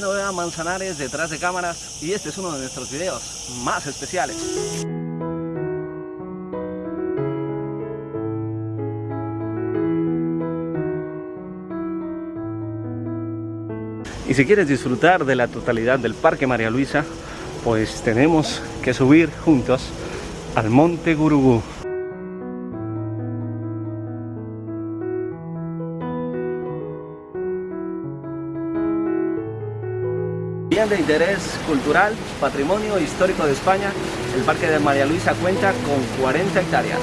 Manzanares detrás de cámaras y este es uno de nuestros videos más especiales. Y si quieres disfrutar de la totalidad del Parque María Luisa, pues tenemos que subir juntos al Monte Gurugú. Bien de interés cultural, patrimonio histórico de España, el Parque de María Luisa cuenta con 40 hectáreas.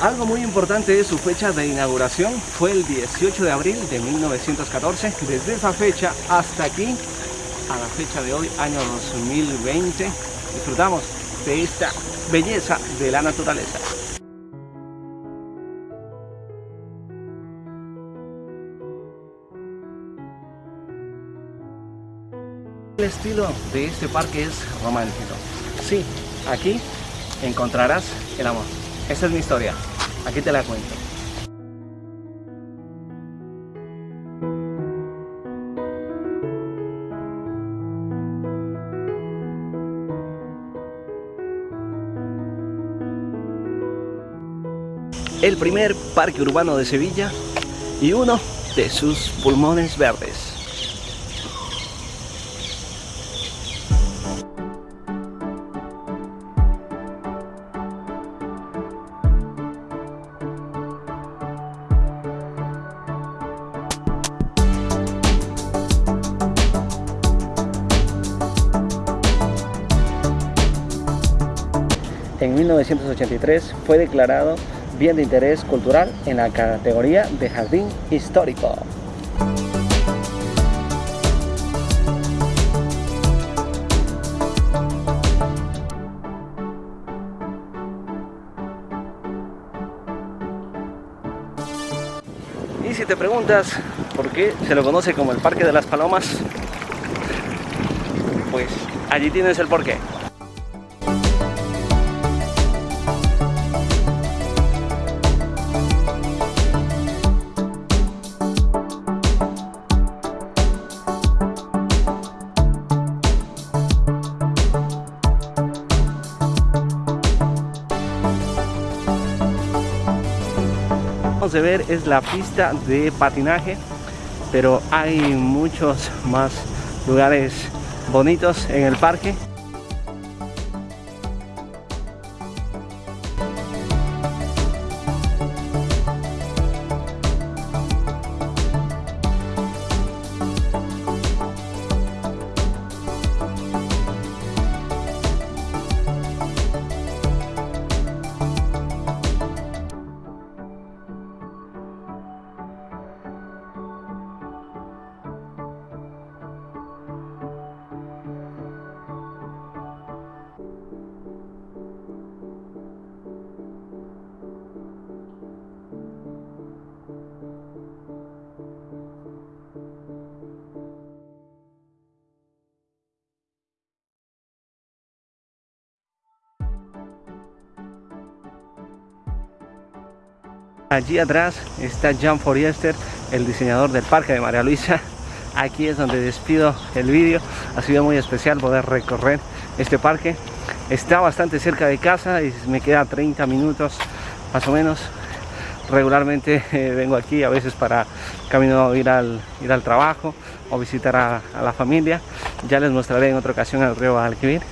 Algo muy importante es su fecha de inauguración, fue el 18 de abril de 1914. Desde esa fecha hasta aquí, a la fecha de hoy, año 2020, disfrutamos de esta belleza de la naturaleza. El estilo de este parque es romántico. Sí, aquí encontrarás el amor. Esa es mi historia. Aquí te la cuento. El primer parque urbano de Sevilla y uno de sus pulmones verdes. En 1983 fue declarado bien de interés cultural en la categoría de jardín histórico. Y si te preguntas por qué se lo conoce como el Parque de las Palomas, pues allí tienes el porqué. De ver es la pista de patinaje pero hay muchos más lugares bonitos en el parque Allí atrás está Jan Foriester, el diseñador del Parque de María Luisa. Aquí es donde despido el vídeo. Ha sido muy especial poder recorrer este parque. Está bastante cerca de casa y me queda 30 minutos más o menos. Regularmente eh, vengo aquí a veces para camino ir al, ir al trabajo o visitar a, la familia. Ya les mostraré en otra ocasión el río Alquivir.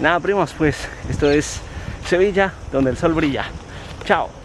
Nada primos, pues esto es Sevilla, donde el sol brilla. Chao.